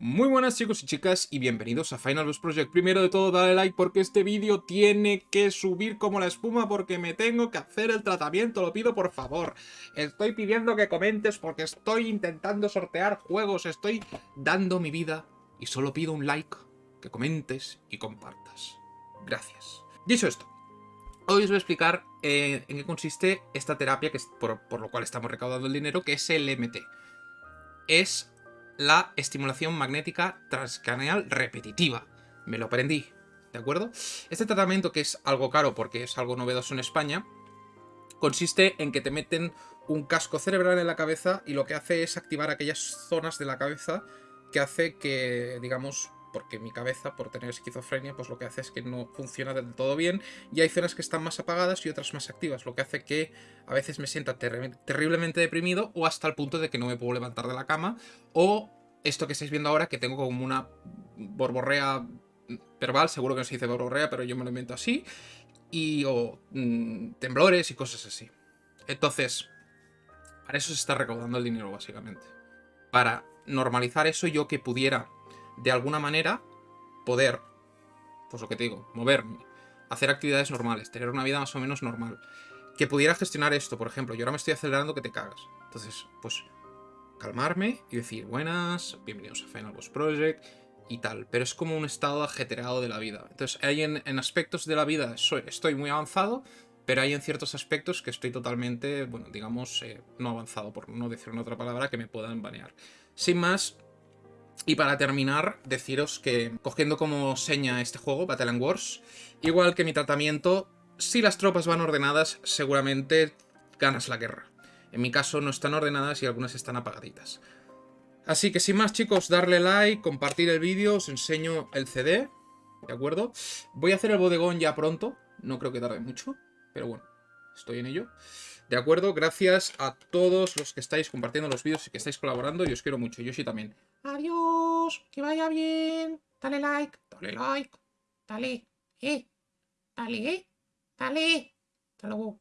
Muy buenas chicos y chicas y bienvenidos a Final Boss Project. Primero de todo dale like porque este vídeo tiene que subir como la espuma porque me tengo que hacer el tratamiento, lo pido por favor. Estoy pidiendo que comentes porque estoy intentando sortear juegos, estoy dando mi vida y solo pido un like, que comentes y compartas. Gracias. Dicho esto, hoy os voy a explicar eh, en qué consiste esta terapia que es por, por lo cual estamos recaudando el dinero, que es el MT. Es la estimulación magnética transcraneal repetitiva. Me lo aprendí, ¿de acuerdo? Este tratamiento, que es algo caro porque es algo novedoso en España, consiste en que te meten un casco cerebral en la cabeza y lo que hace es activar aquellas zonas de la cabeza que hace que, digamos, porque mi cabeza, por tener esquizofrenia, pues lo que hace es que no funciona del todo bien y hay zonas que están más apagadas y otras más activas, lo que hace que a veces me sienta terriblemente deprimido o hasta el punto de que no me puedo levantar de la cama o esto que estáis viendo ahora que tengo como una borborrea verbal, seguro que no se dice borborrea, pero yo me lo invento así, y o mm, temblores y cosas así. Entonces, para eso se está recaudando el dinero básicamente. Para normalizar eso yo que pudiera de alguna manera poder, pues lo que te digo, moverme, hacer actividades normales, tener una vida más o menos normal. Que pudiera gestionar esto, por ejemplo, yo ahora me estoy acelerando que te cagas. Entonces, pues calmarme y decir, buenas, bienvenidos a Final Boss Project y tal. Pero es como un estado ajetreado de la vida. Entonces, hay en, aspectos de la vida estoy muy avanzado, pero hay en ciertos aspectos que estoy totalmente, bueno, digamos, eh, no avanzado, por no decir una otra palabra, que me puedan banear. Sin más, y para terminar, deciros que cogiendo como seña este juego, Battle Wars, igual que mi tratamiento, si las tropas van ordenadas, seguramente ganas la guerra. En mi caso no están ordenadas y algunas están apagaditas. Así que sin más chicos, darle like, compartir el vídeo, os enseño el CD, ¿de acuerdo? Voy a hacer el bodegón ya pronto, no creo que tarde mucho, pero bueno, estoy en ello. ¿De acuerdo? Gracias a todos los que estáis compartiendo los vídeos y que estáis colaborando. Y os quiero mucho. Yo sí también. Adiós. Que vaya bien. Dale like. Dale like. Dale. Eh. Dale. Eh. Dale. Hasta luego.